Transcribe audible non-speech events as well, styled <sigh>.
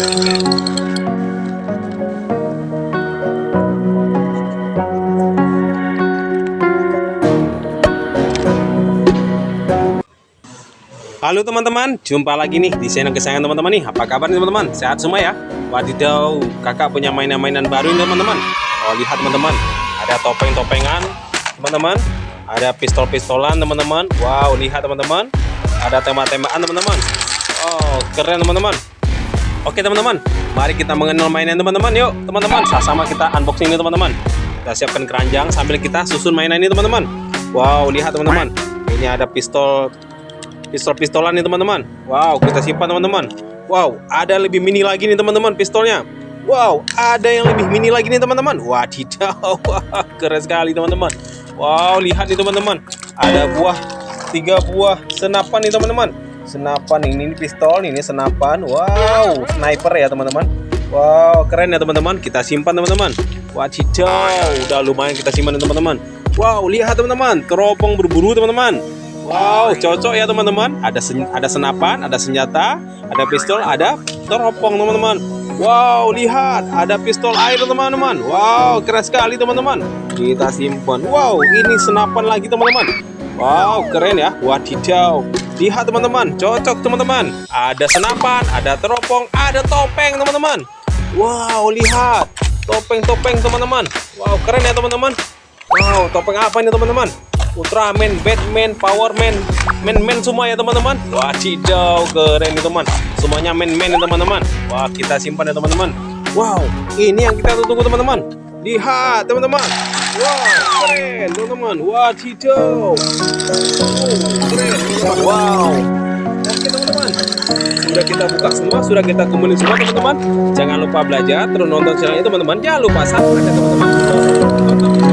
Halo teman-teman, jumpa lagi nih di channel kesayangan teman-teman nih. Apa kabar nih teman-teman? Sehat semua ya? Wadidaw, kakak punya mainan-mainan baru nih teman-teman. Oh lihat teman-teman, ada topeng-topengan teman-teman. Ada pistol-pistolan teman-teman. Wow, lihat teman-teman. Ada tema-temaan teman-teman. Oh, keren teman-teman. Oke teman-teman, mari kita mengenal mainan teman-teman. Yuk teman-teman, sama-sama kita unboxing nih teman-teman. Kita siapkan keranjang sambil kita susun mainan ini teman-teman. Wow, lihat teman-teman. Ini ada pistol pistol-pistolan nih teman-teman. Wow, kita simpan teman-teman. Wow, ada lebih mini lagi nih teman-teman pistolnya. Wow, ada yang lebih mini lagi nih teman-teman. Wadidaw, wah, <laughs> keren sekali teman-teman. Wow, lihat nih teman-teman. Ada buah tiga buah senapan nih teman-teman. Senapan ini, ini pistol, ini senapan. Wow, sniper ya teman-teman. Wow, keren ya teman-teman. Kita simpan teman-teman. Wadidaw, udah lumayan kita simpan teman-teman. Wow, lihat teman-teman, teropong berburu teman-teman. Wow, cocok ya teman-teman. Ada sen ada senapan, ada senjata, ada pistol, ada teropong teman-teman. Wow, lihat, ada pistol air teman-teman. Wow, keren sekali teman-teman. Kita simpan. Wow, ini senapan lagi teman-teman. Wow, keren ya. Wadidaw. Lihat teman-teman, cocok teman-teman. Ada senapan, ada teropong, ada topeng teman-teman. Wow, lihat. Topeng-topeng teman-teman. Wow, keren ya teman-teman. Wow, topeng apa ini teman-teman? Ultraman, Batman, Powerman, men-men semua ya teman-teman. Wah, cidau keren nih teman. Semuanya men-men ya teman-teman. Wah, kita simpan ya teman-teman. Wow, ini yang kita tunggu teman-teman. Lihat teman-teman. Wow, keren teman-teman. Wah, cidau. teman-teman. Wow. Oke teman-teman. Sudah kita buka semua, sudah kita kumpulin semua teman-teman. Jangan lupa belajar, terus nonton channel ini teman-teman. Jangan lupa subscribe ya teman-teman.